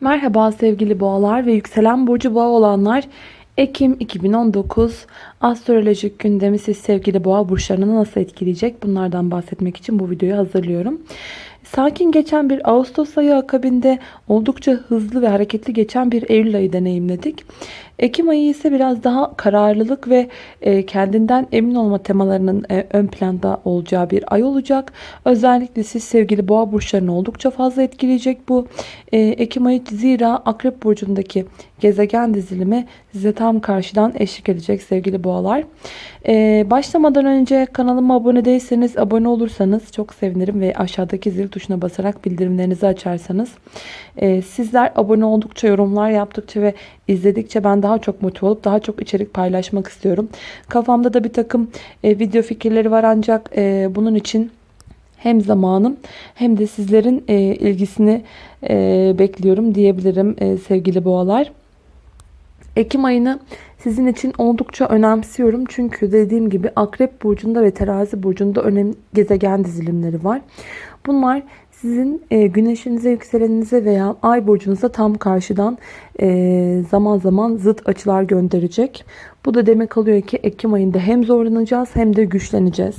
Merhaba sevgili boğalar ve yükselen burcu boğa olanlar. Ekim 2019 astrolojik gündemi siz sevgili boğa burçlarını nasıl etkileyecek? Bunlardan bahsetmek için bu videoyu hazırlıyorum. Sakin geçen bir Ağustos ayı akabinde oldukça hızlı ve hareketli geçen bir Eylül ayı deneyimledik. Ekim ayı ise biraz daha kararlılık ve e, kendinden emin olma temalarının e, ön planda olacağı bir ay olacak. Özellikle siz sevgili boğa burçlarını oldukça fazla etkileyecek bu e, Ekim ayı. Zira Akrep burcundaki gezegen dizilimi size tam karşıdan eşlik edecek sevgili boğalar. Başlamadan önce kanalıma abone değilseniz abone olursanız çok sevinirim ve aşağıdaki zil tuşuna basarak bildirimlerinizi açarsanız. Sizler abone oldukça yorumlar yaptıkça ve izledikçe ben daha çok motive olup daha çok içerik paylaşmak istiyorum. Kafamda da bir takım e, video fikirleri var ancak e, bunun için hem zamanım hem de sizlerin e, ilgisini e, bekliyorum diyebilirim e, sevgili boğalar. Ekim ayını sizin için oldukça önemsiyorum. Çünkü dediğim gibi Akrep Burcu'nda ve Terazi Burcu'nda önemli gezegen dizilimleri var. Bunlar sizin e, güneşinize, yükseleninize veya ay burcunuza tam karşıdan e, zaman zaman zıt açılar gönderecek. Bu da demek alıyor ki Ekim ayında hem zorlanacağız hem de güçleneceğiz.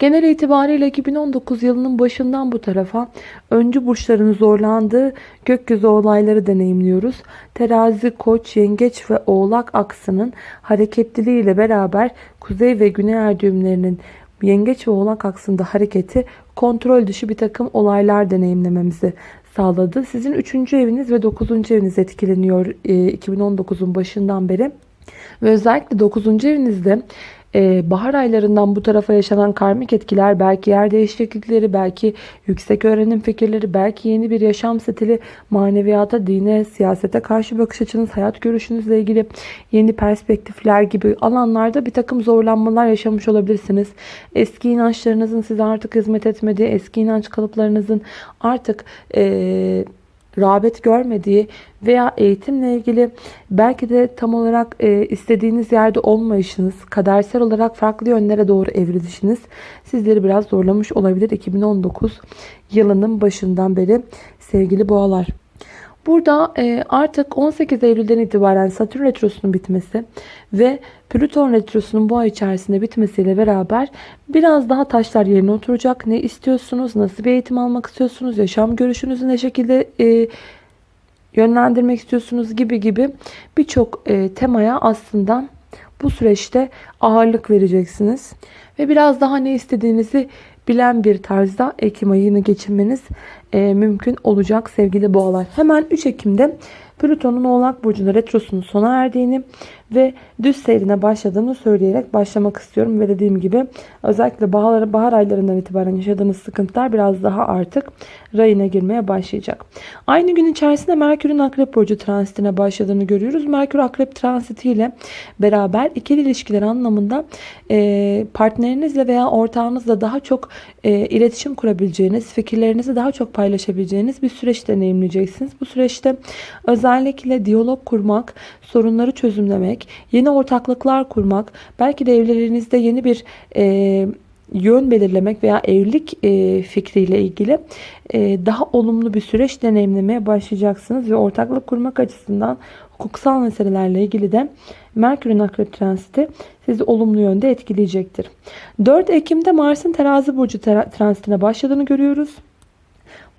Genel itibariyle 2019 yılının başından bu tarafa öncü burçların zorlandığı gökyüzü olayları deneyimliyoruz. Terazi, koç, yengeç ve oğlak aksının hareketliliğiyle beraber kuzey ve güney er düğümlerinin yengeç ve oğlak aksında hareketi kontrol dışı bir takım olaylar deneyimlememizi sağladı. Sizin 3. eviniz ve 9. eviniz etkileniyor 2019'un e, başından beri. Ve özellikle 9. evinizde ee, bahar aylarından bu tarafa yaşanan karmik etkiler belki yer değişiklikleri, belki yüksek öğrenim fikirleri, belki yeni bir yaşam stili, maneviyata, dine, siyasete karşı bakış açınız, hayat görüşünüzle ilgili yeni perspektifler gibi alanlarda bir takım zorlanmalar yaşamış olabilirsiniz. Eski inançlarınızın size artık hizmet etmediği, eski inanç kalıplarınızın artık... Ee, rağbet görmediği veya eğitimle ilgili belki de tam olarak e, istediğiniz yerde olmayışınız, kadersel olarak farklı yönlere doğru evrilişiniz sizleri biraz zorlamış olabilir 2019 yılının başından beri sevgili boğalar. Burada e, artık 18 Eylül'den itibaren Satürn Retrosu'nun bitmesi ve Plüton Retrosu'nun bu ay içerisinde bitmesiyle beraber biraz daha taşlar yerine oturacak. Ne istiyorsunuz? Nasıl bir eğitim almak istiyorsunuz? Yaşam görüşünüzü ne şekilde e, yönlendirmek istiyorsunuz gibi gibi birçok e, temaya aslında bu süreçte ağırlık vereceksiniz. Ve biraz daha ne istediğinizi bilen bir tarzda Ekim ayını geçirmeniz e, mümkün olacak sevgili boğalar. Hemen 3 Ekim'de Plüton'un Oğlak Burcu'nda retrosunun sona erdiğini ve düz seyrine başladığını söyleyerek başlamak istiyorum. Ve dediğim gibi özellikle bahar, bahar aylarından itibaren yaşadığınız sıkıntılar biraz daha artık rayına girmeye başlayacak. Aynı gün içerisinde Merkür'ün Akrep Burcu transitine başladığını görüyoruz. Merkür Akrep transiti ile beraber ikili ilişkiler anlamında e, partnerinizle veya ortağınızla daha çok e, iletişim kurabileceğiniz, fikirlerinizi daha çok paylaşabileceğiniz bir süreç deneyimleyeceksiniz. Bu süreçte özellikle diyalog kurmak, sorunları çözümlemek, yeni ortaklıklar kurmak, belki de evliliğinizde yeni bir e, yön belirlemek veya evlilik e, fikriyle ilgili e, daha olumlu bir süreç deneyimlemeye başlayacaksınız ve ortaklık kurmak açısından hukuksal meselelerle ilgili de Merkür'ün akrep transiti sizi olumlu yönde etkileyecektir. 4 Ekim'de Mars'ın terazi burcu transitine başladığını görüyoruz.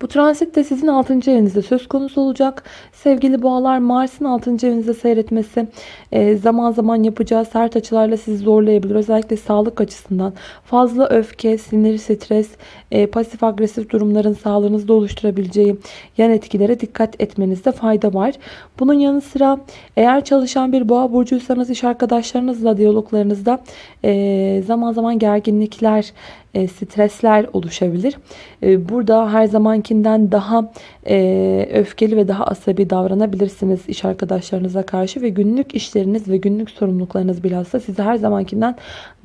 Bu transit de sizin 6. evinizde söz konusu olacak. Sevgili boğalar Mars'ın 6. evinizde seyretmesi e, zaman zaman yapacağı sert açılarla sizi zorlayabilir. Özellikle sağlık açısından fazla öfke, sinir, stres, e, pasif agresif durumların sağlığınızda oluşturabileceği yan etkilere dikkat etmenizde fayda var. Bunun yanı sıra eğer çalışan bir boğa burcuysanız iş arkadaşlarınızla diyaloglarınızda e, zaman zaman gerginlikler, e, stresler oluşabilir. E, burada her zamankinden daha e, öfkeli ve daha asabi davranabilirsiniz iş arkadaşlarınıza karşı ve günlük işleriniz ve günlük sorumluluklarınız bilhassa sizi her zamankinden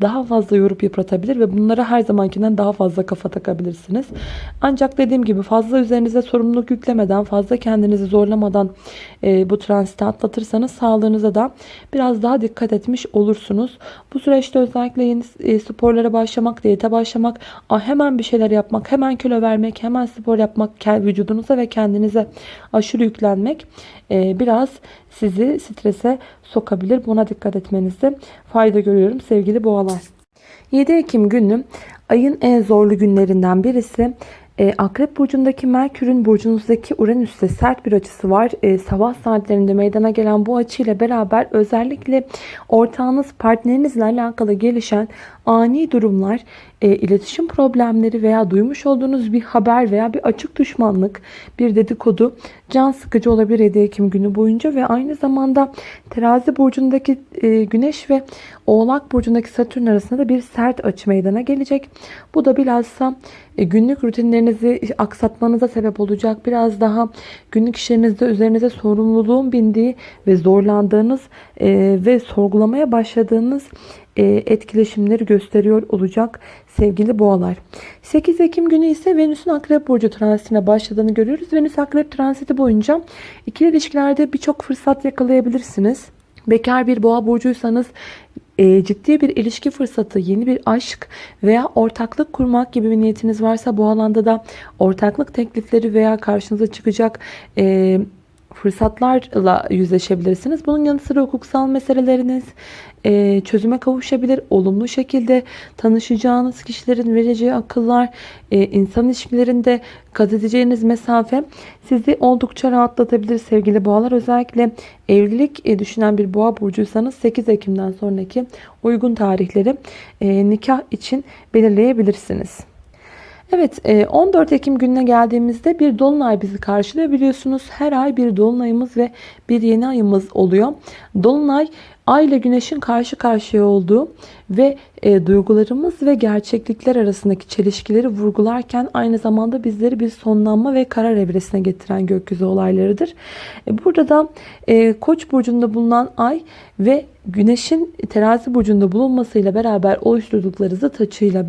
daha fazla yorup yıpratabilir ve bunlara her zamankinden daha fazla kafa takabilirsiniz. Ancak dediğim gibi fazla üzerinize sorumluluk yüklemeden, fazla kendinizi zorlamadan bu transiti atlatırsanız sağlığınıza da biraz daha dikkat etmiş olursunuz. Bu süreçte özellikle yeni sporlara başlamak, diyete başlamak, hemen bir şeyler yapmak, hemen kilo vermek, hemen spor yapmak vücudunuza ve kendinize aşırı yüklenmek e, biraz sizi strese sokabilir. Buna dikkat etmenizde fayda görüyorum sevgili boğalar. 7 Ekim günü ayın en zorlu günlerinden birisi. E, Akrep burcundaki Merkür'ün burcunuzdaki Uranüs'te sert bir açısı var. E, sabah saatlerinde meydana gelen bu açıyla beraber özellikle ortağınız, partnerinizle alakalı gelişen ani durumlar, e, iletişim problemleri veya duymuş olduğunuz bir haber veya bir açık düşmanlık, bir dedikodu can sıkıcı olabilir 7 Ekim günü boyunca ve aynı zamanda Terazi burcundaki e, Güneş ve Oğlak burcundaki Satürn arasında da bir sert açı meydana gelecek. Bu da bilhassa e, günlük rutinlerinizi aksatmanıza sebep olacak. Biraz daha günlük işlerinizde üzerinize sorumluluğun bindiği ve zorlandığınız e, ve sorgulamaya başladığınız etkileşimleri gösteriyor olacak sevgili boğalar. 8 Ekim günü ise Venüs'ün Akrep Burcu transitine başladığını görüyoruz. Venüs Akrep transiti boyunca ikili ilişkilerde birçok fırsat yakalayabilirsiniz. Bekar bir boğa burcuysanız e, ciddi bir ilişki fırsatı, yeni bir aşk veya ortaklık kurmak gibi bir niyetiniz varsa bu alanda da ortaklık teklifleri veya karşınıza çıkacak e, fırsatlarla yüzleşebilirsiniz. Bunun yanı sıra hukuksal meseleleriniz e, çözüme kavuşabilir. Olumlu şekilde tanışacağınız kişilerin vereceği akıllar, e, insan ilişkilerinde kat edeceğiniz mesafe sizi oldukça rahatlatabilir sevgili boğalar. Özellikle evlilik e, düşünen bir boğa burcuysanız 8 Ekim'den sonraki uygun tarihleri e, nikah için belirleyebilirsiniz. Evet 14 Ekim gününe geldiğimizde bir dolunay bizi karşılıyor. Biliyorsunuz her ay bir dolunayımız ve bir yeni ayımız oluyor. Dolunay ay ile güneşin karşı karşıya olduğu ve e, duygularımız ve gerçeklikler arasındaki çelişkileri vurgularken aynı zamanda bizleri bir sonlanma ve karar evresine getiren gökyüzü olaylarıdır. E, burada da e, Koç burcunda bulunan ay ve güneşin terazi burcunda bulunmasıyla beraber oluşturdukları zıt açıyla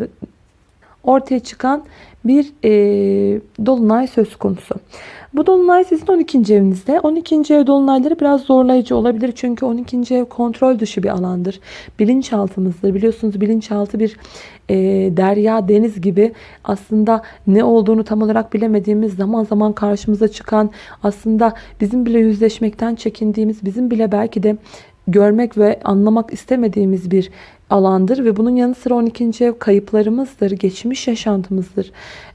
ortaya çıkan bir e, dolunay söz konusu. Bu dolunay sizin 12. evinizde. 12. ev dolunayları biraz zorlayıcı olabilir. Çünkü 12. ev kontrol dışı bir alandır. Bilinçaltımızdır. Biliyorsunuz bilinçaltı bir e, derya, deniz gibi aslında ne olduğunu tam olarak bilemediğimiz zaman zaman karşımıza çıkan aslında bizim bile yüzleşmekten çekindiğimiz, bizim bile belki de görmek ve anlamak istemediğimiz bir alandır ve bunun yanı sıra 12. ev kayıplarımızdır, geçmiş yaşantımızdır.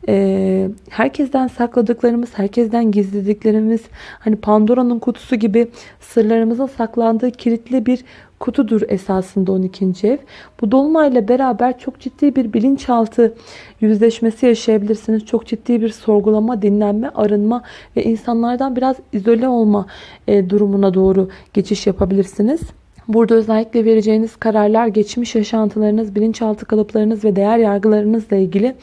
Ee, herkesten sakladıklarımız, herkesten gizlediklerimiz, hani Pandora'nın kutusu gibi sırlarımızın saklandığı kilitli bir kutudur esasında 12. ev. Bu dolunayla beraber çok ciddi bir bilinçaltı yüzleşmesi yaşayabilirsiniz. Çok ciddi bir sorgulama, dinlenme, arınma ve insanlardan biraz izole olma e, durumuna doğru geçiş yapabilirsiniz. Burada özellikle vereceğiniz kararlar geçmiş yaşantılarınız, bilinçaltı kalıplarınız ve değer yargılarınızla ilgili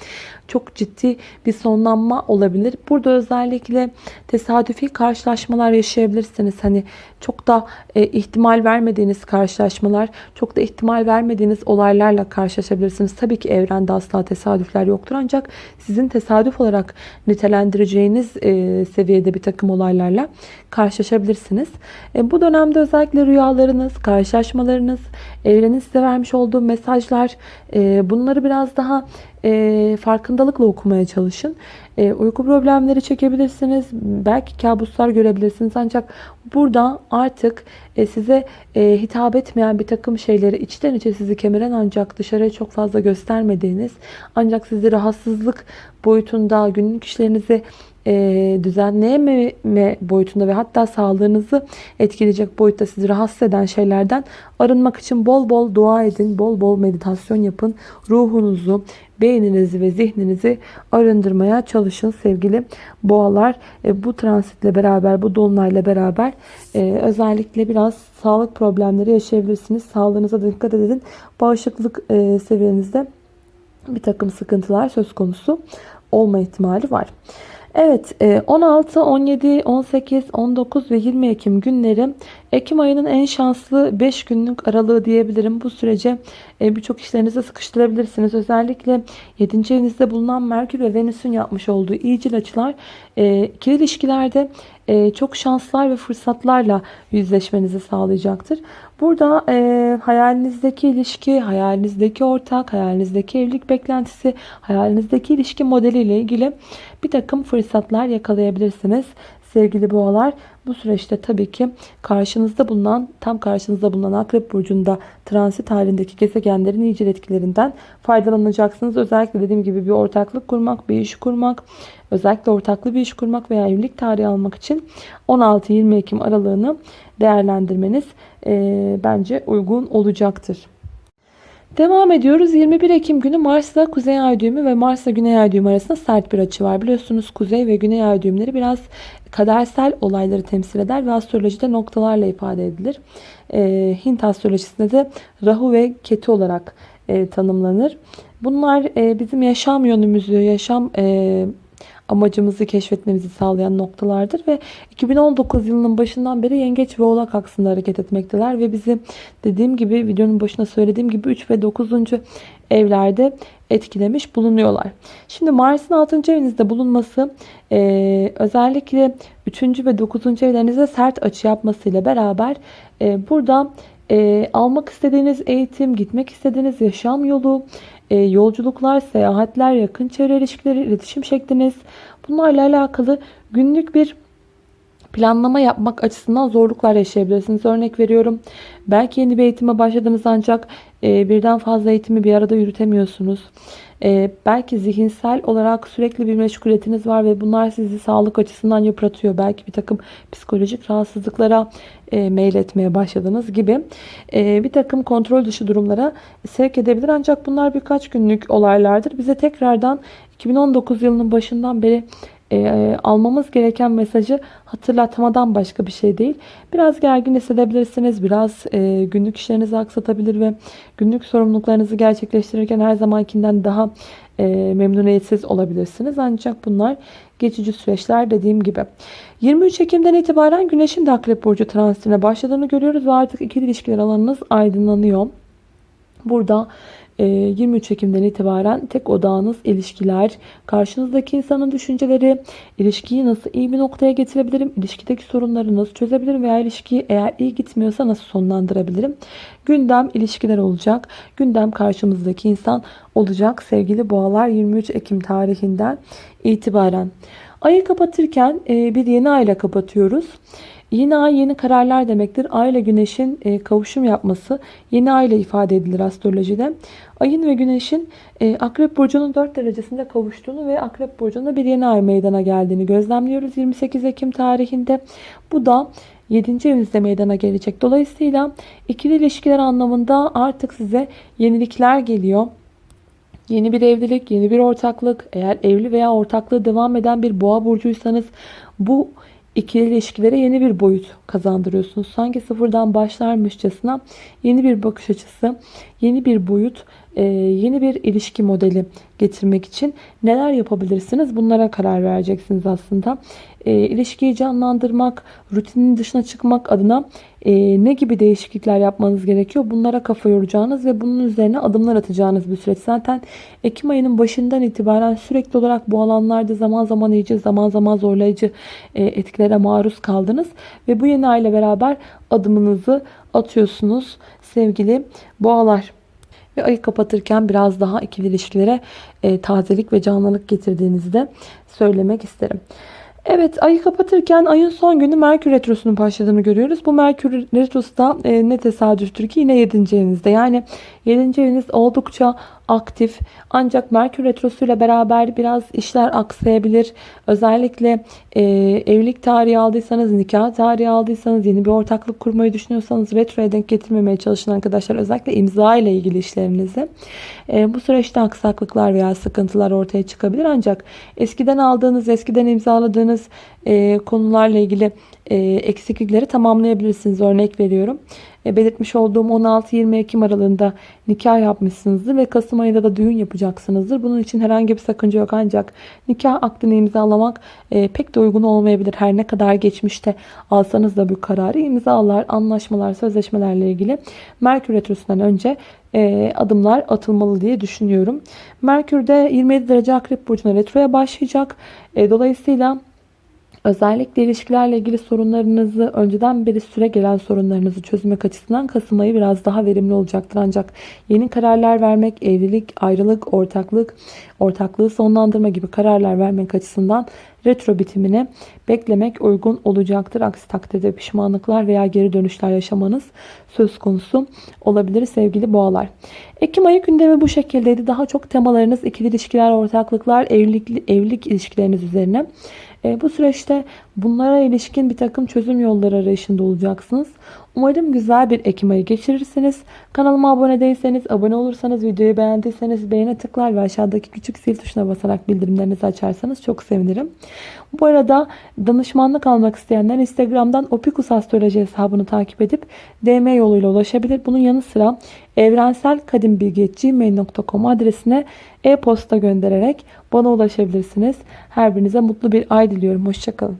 çok ciddi bir sonlanma olabilir. Burada özellikle tesadüfi karşılaşmalar yaşayabilirsiniz. Hani çok da e, ihtimal vermediğiniz karşılaşmalar, çok da ihtimal vermediğiniz olaylarla karşılaşabilirsiniz. Tabii ki evrende asla tesadüfler yoktur ancak sizin tesadüf olarak nitelendireceğiniz e, seviyede bir takım olaylarla karşılaşabilirsiniz. E, bu dönemde özellikle rüyalarınız, karşılaşmalarınız, evrenin size vermiş olduğu mesajlar e, bunları biraz daha e, farkındalıkla okumaya çalışın. E, uyku problemleri çekebilirsiniz. Belki kabuslar görebilirsiniz. Ancak burada artık e, size e, hitap etmeyen bir takım şeyleri içten içe sizi kemiren ancak dışarıya çok fazla göstermediğiniz ancak sizi rahatsızlık boyutunda günlük işlerinizi e, düzenleyememe boyutunda ve hatta sağlığınızı etkileyecek boyutta sizi rahatsız eden şeylerden arınmak için bol bol dua edin, bol bol meditasyon yapın. Ruhunuzu, beyninizi ve zihninizi arındırmaya çalışın sevgili boğalar. E, bu transitle beraber, bu dolunayla beraber e, özellikle biraz sağlık problemleri yaşayabilirsiniz. Sağlığınıza dikkat edin. Bağışıklık e, seviyenizde bir takım sıkıntılar söz konusu olma ihtimali var. Evet 16, 17, 18, 19 ve 20 Ekim günleri Ekim ayının en şanslı 5 günlük aralığı diyebilirim. Bu sürece e, birçok işlerinizi sıkıştırabilirsiniz. Özellikle 7. evinizde bulunan Merkür ve Venüs'ün yapmış olduğu iyicil açılar e, ikili ilişkilerde e, çok şanslar ve fırsatlarla yüzleşmenizi sağlayacaktır. Burada e, hayalinizdeki ilişki, hayalinizdeki ortak, hayalinizdeki evlilik beklentisi, hayalinizdeki ilişki modeliyle ilgili bir takım fırsatlar yakalayabilirsiniz. Sevgili boğalar bu süreçte tabii ki karşınızda bulunan tam karşınızda bulunan akrep burcunda transit halindeki gezegenlerin nicel etkilerinden faydalanacaksınız. Özellikle dediğim gibi bir ortaklık kurmak, bir iş kurmak, özellikle ortaklı bir iş kurmak veya evlilik tarihi almak için 16-20 Ekim aralığını değerlendirmeniz bence uygun olacaktır. Devam ediyoruz. 21 Ekim günü Mars'la Kuzey Ay düğümü ve Mars'la Güney Ay düğümü arasında sert bir açı var. Biliyorsunuz Kuzey ve Güney Ay düğümleri biraz kadersel olayları temsil eder ve astrolojide noktalarla ifade edilir. E, Hint astrolojisinde de Rahu ve Ketu olarak e, tanımlanır. Bunlar e, bizim yaşam yönümüzü, yaşam e, amacımızı keşfetmemizi sağlayan noktalardır ve 2019 yılının başından beri Yengeç ve Oğlak aksında hareket etmekteler ve bizi dediğim gibi videonun başına söylediğim gibi 3 ve 9. evlerde etkilemiş bulunuyorlar. Şimdi Mars'ın 6. evinizde bulunması e, özellikle 3. ve 9. evlerinize sert açı yapmasıyla beraber e, burada e, almak istediğiniz eğitim, gitmek istediğiniz yaşam yolu, e, yolculuklar, seyahatler, yakın çevre ilişkileri, iletişim şekliniz bunlarla alakalı günlük bir planlama yapmak açısından zorluklar yaşayabilirsiniz. Örnek veriyorum. Belki yeni bir eğitime başladınız ancak e, birden fazla eğitimi bir arada yürütemiyorsunuz. E, belki zihinsel olarak sürekli bir meşguliyetiniz var ve bunlar sizi sağlık açısından yıpratıyor. Belki bir takım psikolojik rahatsızlıklara e, meyletmeye başladınız gibi e, bir takım kontrol dışı durumlara sevk edebilir. Ancak bunlar birkaç günlük olaylardır. Bize tekrardan 2019 yılının başından beri e, almamız gereken mesajı hatırlatmadan başka bir şey değil. Biraz gergin hissedebilirsiniz. Biraz e, günlük işlerinizi aksatabilir ve günlük sorumluluklarınızı gerçekleştirirken her zamankinden daha e, memnuniyetsiz olabilirsiniz. Ancak bunlar geçici süreçler dediğim gibi. 23 Ekim'den itibaren Güneş'in de Akrep Burcu transitine başladığını görüyoruz ve artık ikili ilişkiler alanınız aydınlanıyor. Burada 23 ee, Ekim'den itibaren tek odağınız ilişkiler, karşınızdaki insanın düşünceleri, ilişkiyi nasıl iyi bir noktaya getirebilirim, ilişkideki sorunları nasıl çözebilirim veya ilişkiyi eğer iyi gitmiyorsa nasıl sonlandırabilirim. Gündem ilişkiler olacak. Gündem karşımızdaki insan olacak sevgili boğalar 23 Ekim tarihinden itibaren. Ayı kapatırken e, bir yeni ayla kapatıyoruz. Yeni ay yeni kararlar demektir. Ay ile güneşin e, kavuşum yapması yeni ay ile ifade edilir astrolojide. Ayın ve güneşin e, akrep burcunun 4 derecesinde kavuştuğunu ve akrep burcunda bir yeni ay meydana geldiğini gözlemliyoruz 28 Ekim tarihinde. Bu da 7. evinizde meydana gelecek. Dolayısıyla ikili ilişkiler anlamında artık size yenilikler geliyor. Yeni bir evlilik, yeni bir ortaklık, eğer evli veya ortaklığı devam eden bir boğa burcuysanız bu ikili ilişkilere yeni bir boyut kazandırıyorsunuz. Sanki sıfırdan başlarmışçasına yeni bir bakış açısı, yeni bir boyut, yeni bir ilişki modeli getirmek için neler yapabilirsiniz? Bunlara karar vereceksiniz aslında. E, ilişkiyi canlandırmak, rutinin dışına çıkmak adına e, ne gibi değişiklikler yapmanız gerekiyor? Bunlara kafa yoracağınız ve bunun üzerine adımlar atacağınız bir süreç. Zaten Ekim ayının başından itibaren sürekli olarak bu alanlarda zaman zaman iyice zaman zaman zorlayıcı e, etkilere maruz kaldınız. Ve bu yeni aile beraber adımınızı atıyorsunuz sevgili boğalar. Ve ayı kapatırken biraz daha ikili ilişkilere e, tazelik ve canlılık getirdiğinizi de söylemek isterim. Evet ayı kapatırken ayın son günü Merkür Retrosu'nun başladığını görüyoruz. Bu Merkür Retrosu da e, ne tesadüftür ki yine 7. evinizde. Yani 7. eviniz oldukça aktif. Ancak Merkür Retrosu ile beraber biraz işler aksayabilir. Özellikle e, evlilik tarihi aldıysanız, nikah tarihi aldıysanız, yeni bir ortaklık kurmayı düşünüyorsanız retroya denk getirmemeye çalışın arkadaşlar. Özellikle imza ile ilgili işlerinizi. E, bu süreçte aksaklıklar veya sıkıntılar ortaya çıkabilir. Ancak eskiden aldığınız, eskiden imzaladığınız e, konularla ilgili eksiklikleri tamamlayabilirsiniz. Örnek veriyorum. E, belirtmiş olduğum 16-20 Ekim aralığında nikah yapmışsınızdır ve Kasım ayında da düğün yapacaksınızdır. Bunun için herhangi bir sakınca yok ancak nikah aktini imzalamak e, pek de uygun olmayabilir. Her ne kadar geçmişte alsanız da bu kararı imzalar, anlaşmalar, sözleşmelerle ilgili Merkür Retrosu'ndan önce e, adımlar atılmalı diye düşünüyorum. Merkür de 27 derece Akrep Burcu'na retroya başlayacak. E, dolayısıyla Özellikle ilişkilerle ilgili sorunlarınızı, önceden beri süre gelen sorunlarınızı çözmek açısından Kasım ayı biraz daha verimli olacaktır. Ancak yeni kararlar vermek, evlilik, ayrılık, ortaklık, ortaklığı sonlandırma gibi kararlar vermek açısından retro bitimini beklemek uygun olacaktır. Aksi takdirde pişmanlıklar veya geri dönüşler yaşamanız söz konusu olabilir sevgili boğalar. Ekim ayı gündemi bu şekildeydi. Daha çok temalarınız ikili ilişkiler, ortaklıklar, evlilik, evlilik ilişkileriniz üzerine. E, bu süreçte bunlara ilişkin bir takım çözüm yolları arayışında olacaksınız. Umarım güzel bir Ekim ayı geçirirsiniz. Kanalıma abone değilseniz, abone olursanız, videoyu beğendiyseniz beğene tıklar ve aşağıdaki küçük zil tuşuna basarak bildirimlerinizi açarsanız çok sevinirim. Bu arada danışmanlık almak isteyenler Instagram'dan Opikus Astroloji hesabını takip edip DM yoluyla ulaşabilir. Bunun yanı sıra evrenselkadimbilgi.gmail.com adresine e-posta göndererek bana ulaşabilirsiniz. Her birinize mutlu bir ay diliyorum. Hoşçakalın.